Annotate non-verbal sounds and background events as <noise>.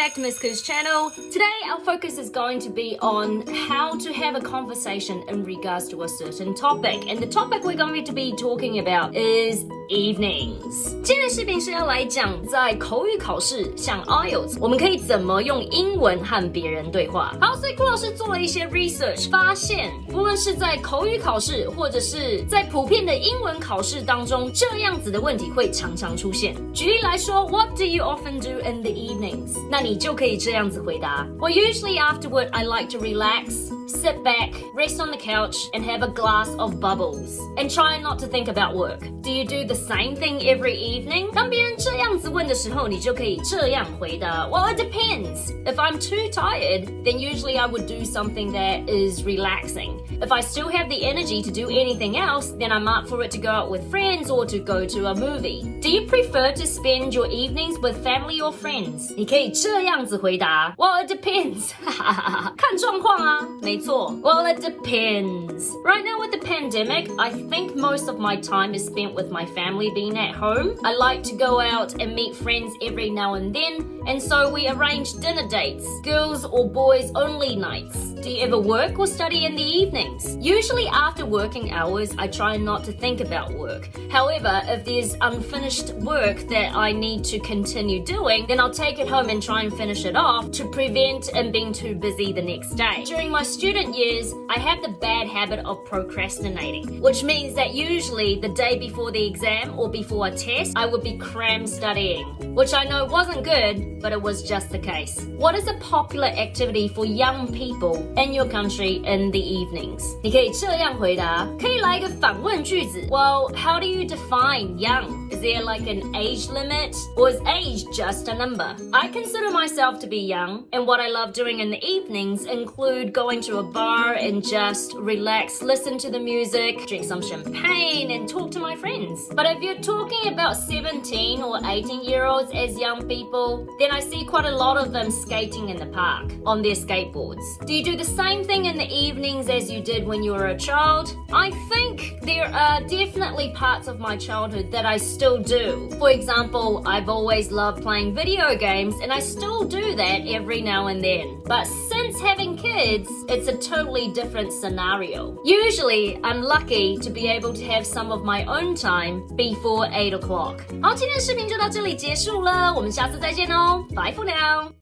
back to Miss Ku's channel. Today our focus is going to be on how to have a conversation in regards to a certain topic. And the topic we're going to be talking about is evenings. 今天的视频是要来讲在口语考试，像 IELTS，我们可以怎么用英文和别人对话。好，所以顾老师做了一些 research，发现不论是在口语考试，或者是在普遍的英文考试当中，这样子的问题会常常出现。举例来说，What do you often do in the evenings？那你就可以这样子回答：Well, usually afterward, I like to relax. Sit back, rest on the couch, and have a glass of bubbles. And try not to think about work. Do you do the same thing every evening? 当别人这样子问的时候，你就可以这样回答：Well, it depends. If I'm too tired, then usually I would do something that is relaxing. If I still have the energy to do anything else, then I'm up for it to go out with friends or to go to a movie. Do you prefer to spend your evenings with family or friends? 你可以这样子回答：Well, it depends. <laughs> 看状况啊，没错。Well, it depends. Right now with the pandemic, I think most of my time is spent with my family being at home. I like to go out and meet friends every now and then, and so we arrange dinner dates, girls or boys only nights. Do you ever work or study in the evenings? Usually after working hours, I try not to think about work. However, if there's unfinished work that I need to continue doing, then I'll take it home and try and finish it off to prevent and being too busy the next day. During my student years, I have the bad habit of procrastinating, which means that usually the day before the exam or before a test, I would be cram studying, which I know wasn't good, but it was just the case. What is a popular activity for young people in your country in the evenings? 你可以这样回答，可以来一个反问句子。Well, how do you define young? Is there like an age limit? Or is age just a number? I consider myself to be young, and what I love doing in the evenings include going to a bar and just relax, listen to the music, drink some champagne, and talk to my friends. But if you're talking about 17 or 18 year olds as young people, then I see quite a lot of them skating in the park on their skateboards. Do you do the same thing in the evenings as you did when you were a child? I think there are definitely parts of my childhood that I still do. For example, I've always loved playing video games and I still do that every now and then. But since having kids, it's a totally different scenario. Usually, I'm lucky to be able to have some of my own time before 8 o'clock. 好，今天的视频就到这里结束了，我们下次再见哦，Bye for now.